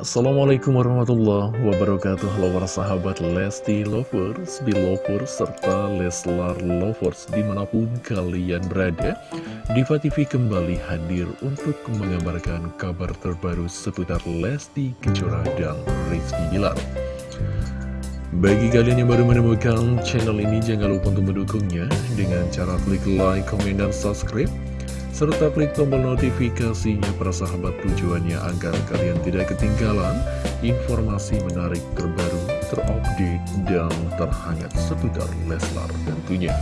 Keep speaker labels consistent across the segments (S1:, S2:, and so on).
S1: Assalamualaikum warahmatullahi wabarakatuh. Halo para sahabat Lesti Lovers, Belovers, serta Leslar Lovers di mana pun kalian berada Diva TV kembali hadir untuk mengabarkan kabar terbaru seputar Lesti Kejora dan Rizky Bilar. Bagi kalian yang baru menemukan channel ini, jangan lupa untuk mendukungnya dengan cara klik like, komen, dan subscribe serta klik tombol notifikasinya para sahabat tujuannya agar kalian tidak ketinggalan informasi menarik terbaru, terupdate, dan terhangat seputar Leslar tentunya.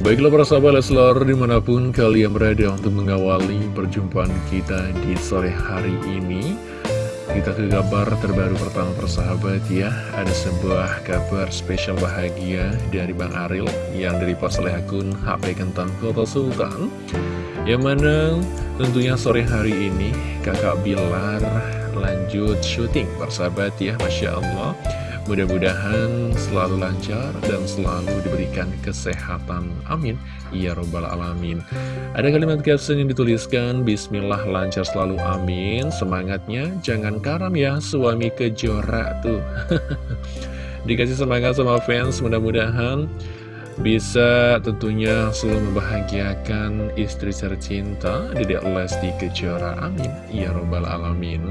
S1: Baiklah para sahabat Leslar di mana pun kalian berada untuk mengawali perjumpaan kita di sore hari ini kita ke kabar terbaru pertama persahabat ya. Ada sebuah kabar spesial bahagia dari Bang Aril Yang dari oleh akun HP Kentan Kota Sultan. Yang mana tentunya sore hari ini kakak Bilar lanjut syuting persahabat ya Masya Allah Mudah-mudahan selalu lancar dan selalu diberikan kesehatan. Amin. Ya Robbal Alamin. Ada kalimat caption yang dituliskan, Bismillah lancar selalu amin. Semangatnya jangan karam ya suami kejora tuh. Dikasih semangat sama fans, mudah-mudahan bisa tentunya selalu membahagiakan istri tercinta Dedek Lesti Kejora. Amin. Ya Robbal Alamin.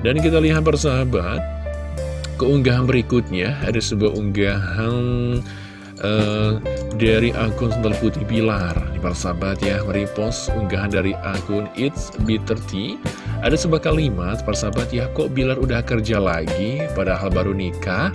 S1: Dan kita lihat persahabat keunggahan berikutnya. Ada sebuah unggahan uh, dari akun Sendal Putih Pilar di persahabat ya merepost unggahan dari akun It's Bitter Tea. Ada sebuah kalimat persahabat ya kok Bilar udah kerja lagi padahal baru nikah?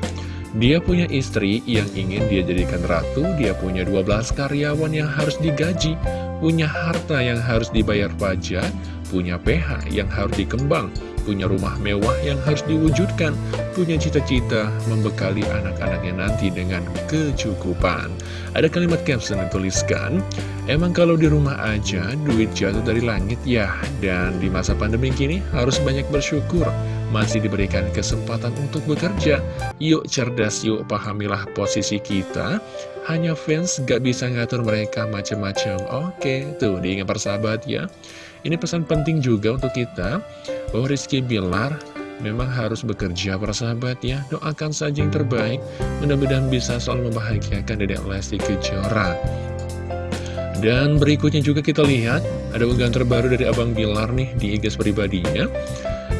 S1: Dia punya istri yang ingin dia jadikan ratu, dia punya 12 karyawan yang harus digaji, punya harta yang harus dibayar pajak, punya PH yang harus dikembang, punya rumah mewah yang harus diwujudkan, punya cita-cita membekali anak-anaknya nanti dengan kecukupan. Ada kalimat caption yang tuliskan, emang kalau di rumah aja duit jatuh dari langit ya, dan di masa pandemi kini harus banyak bersyukur, masih diberikan kesempatan untuk bekerja. Yuk cerdas, yuk pahamilah posisi kita, hanya fans gak bisa ngatur mereka macam-macam. Oke, tuh diingat persahabat ya. Ini pesan penting juga untuk kita bahwa Rizky Bilar memang harus bekerja para sahabat ya. Doakan saja yang terbaik, mudah-mudahan bisa selalu membahagiakan Dedek Lesti Kejora. Dan berikutnya juga kita lihat ada unggahan terbaru dari Abang Bilar nih di IG pribadinya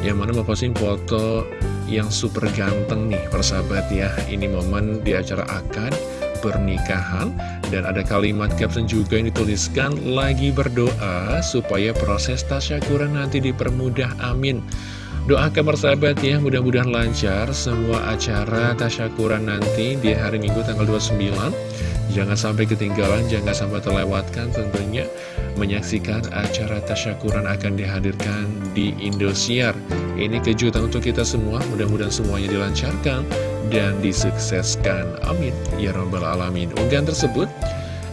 S1: yang mana memposting foto yang super ganteng nih persahabat ya. Ini momen di acara akad pernikahan. Dan ada kalimat caption juga yang dituliskan lagi berdoa supaya proses tasyakuran nanti dipermudah. Amin. Doakan persahabat ya, mudah-mudahan lancar semua acara tasyakuran nanti di hari Minggu tanggal 29 Jangan sampai ketinggalan, jangan sampai terlewatkan tentunya menyaksikan acara tasyakuran akan dihadirkan di Indosiar. Ini kejutan untuk kita semua, mudah-mudahan semuanya dilancarkan dan disukseskan. Amin. Ya Rabbal Alamin. Unggahan tersebut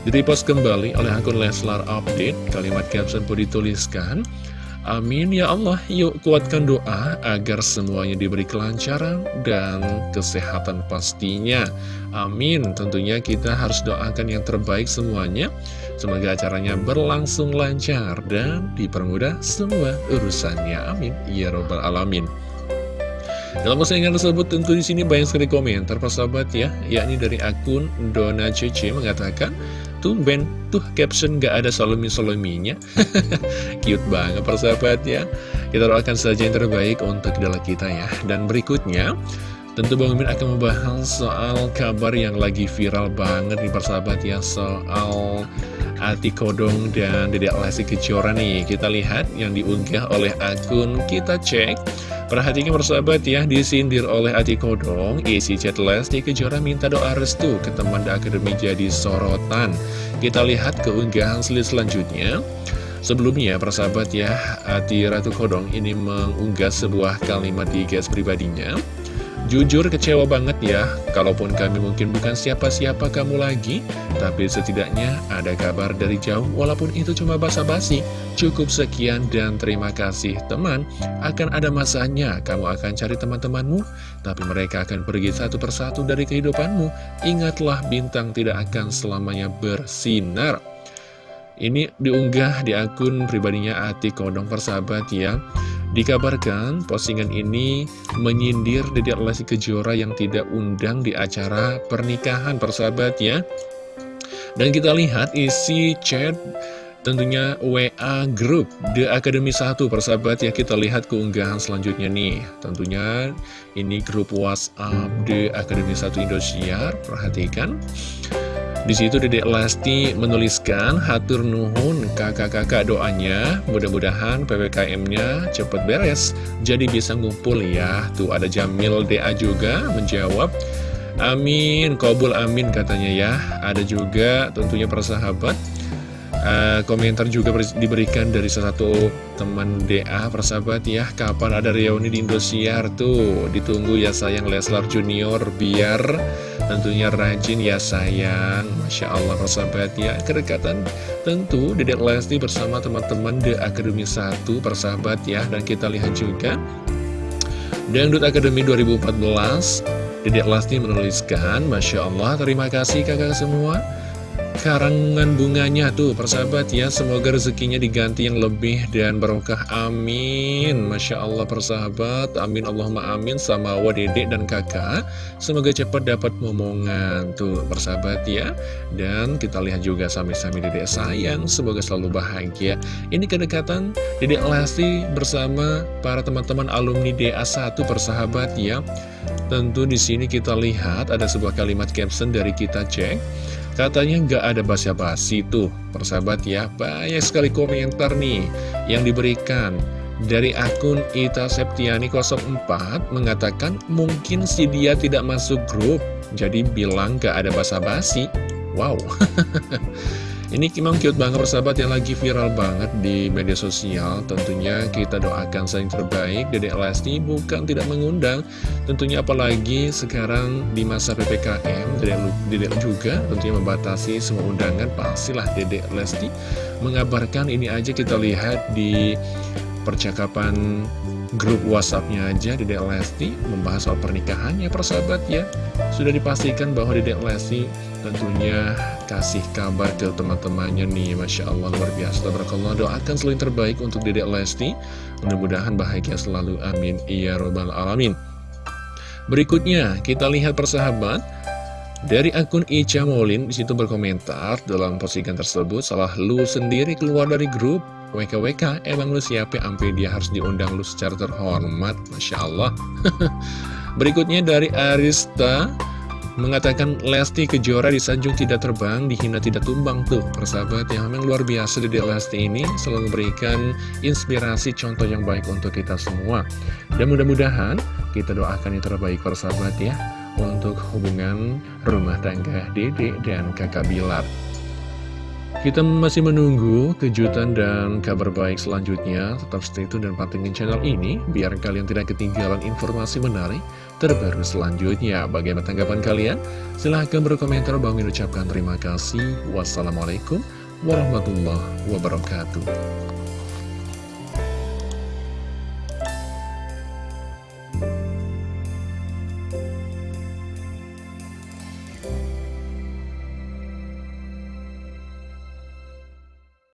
S1: direpost kembali oleh akun Leslar Update. Kalimat caption pun dituliskan, Amin ya Allah, yuk kuatkan doa agar semuanya diberi kelancaran dan kesehatan pastinya. Amin, tentunya kita harus doakan yang terbaik semuanya. Semoga acaranya berlangsung lancar dan dipermudah semua urusannya. Amin, ya robbal alamin. Dalam postingan tersebut tentu di sini banyak sekali komentar persahabat ya, yakni dari akun Dona Cece mengatakan, tumben tuh caption gak ada solomi-solominya. Cute banget persahabat ya. Kita doakan saja yang terbaik untuk idola kita ya. Dan berikutnya, tentu Bang Mimin akan membahas soal kabar yang lagi viral banget nih persahabat ya, soal Ati Kodong dan Dedek Lesti Kejora nih. Kita lihat yang diunggah oleh akun kita cek. Perhatikan persahabat ya, disindir oleh Ati Kodong, isi chat Lesti Kejora minta doa restu ke teman akademi jadi sorotan. Kita lihat keunggahan slide selanjutnya. Sebelumnya, persahabat ya, Ati Ratu Kodong ini mengunggah sebuah kalimat di gas pribadinya. Jujur kecewa banget ya, kalaupun kami mungkin bukan siapa-siapa kamu lagi, tapi setidaknya ada kabar dari jauh walaupun itu cuma basa-basi. Cukup sekian dan terima kasih teman, akan ada masanya kamu akan cari teman-temanmu, tapi mereka akan pergi satu persatu dari kehidupanmu. Ingatlah bintang tidak akan selamanya bersinar. Ini diunggah di akun pribadinya Ati Kodong Persahabat ya Dikabarkan postingan ini menyindir Dedek Lesti Kejora yang tidak undang di acara pernikahan persahabat ya. Dan kita lihat isi chat tentunya WA Group The Academy 1 persahabat ya kita lihat keunggahan selanjutnya nih tentunya ini grup WhatsApp The Academy 1 Indosiar perhatikan di situ Dedek Lesti menuliskan hatur nuhun kakak-kakak doanya mudah-mudahan PPKM-nya cepet beres jadi bisa ngumpul ya. Tuh ada Jamil DA juga menjawab Amin, kobul amin katanya ya. Ada juga tentunya persahabat uh, komentar juga diberikan dari salah satu teman DA persahabat ya. Kapan ada reuni di Indosiar tuh? Ditunggu ya sayang Leslar Junior biar tentunya rajin ya sayang. Masya Allah persahabat ya. Kedekatan tentu Dedek Lesti bersama teman-teman The Academy 1 persahabat ya. Dan kita lihat juga Dangdut Academy 2014 Dedek Lesti menuliskan Masya Allah terima kasih kakak semua karangan bunganya tuh persahabat ya. Semoga rezekinya diganti yang lebih dan barokah. Amin. Masya Allah persahabat. Amin Allahumma amin sama wadede dan kakak. Semoga cepat dapat momongan tuh persahabat ya. Dan kita lihat juga sami-sami dedek sayang Semoga selalu bahagia. Ini kedekatan dedek Lesti bersama para teman-teman alumni DA1 persahabat ya. Tentu di sini kita lihat ada sebuah kalimat caption dari kita cek Katanya nggak ada basa-basi tuh, persahabat ya. Banyak sekali komentar nih yang diberikan. Dari akun Ita Septiani 04 mengatakan mungkin si dia tidak masuk grup, jadi bilang gak ada basa-basi. Wow, Ini memang cute banget persahabat yang lagi viral banget di media sosial. Tentunya kita doakan saling terbaik. Dedek Lesti bukan tidak mengundang. Tentunya apalagi sekarang di masa PPKM Dedek, Dedek juga tentunya membatasi semua undangan. Pastilah Dedek Lesti mengabarkan ini aja. Kita lihat di percakapan grup whatsappnya aja. Dedek Lesti membahas soal pernikahannya persahabat ya. Sudah dipastikan bahwa Dedek Lesti tentunya kasih kabar ke teman-temannya nih. Masya Allah luar biasa. Tabarakallah doakan selain terbaik untuk Dedek Lesti. Mudah-mudahan bahagia selalu. Amin. Iya robbal alamin. Berikutnya kita lihat persahabat. Dari akun Ica Molin di situ berkomentar dalam postingan tersebut salah lu sendiri keluar dari grup. WKWK emang lu siapa? Sampai dia harus diundang lu secara terhormat. Masya Allah. Berikutnya dari Arista mengatakan Lesti Kejora disanjung tidak terbang, dihina tidak tumbang. Tuh persahabat yang memang luar biasa di Lesti ini selalu memberikan inspirasi contoh yang baik untuk kita semua. Dan mudah-mudahan kita doakan yang terbaik persahabat ya untuk hubungan rumah tangga Dede dan kakak Bilar kita masih menunggu kejutan dan kabar baik selanjutnya. Tetap stay tune dan pantengin channel ini, biar kalian tidak ketinggalan informasi menarik terbaru selanjutnya. Bagaimana tanggapan kalian? Silahkan berkomentar. Bang ucapkan terima kasih. Wassalamualaikum warahmatullahi wabarakatuh.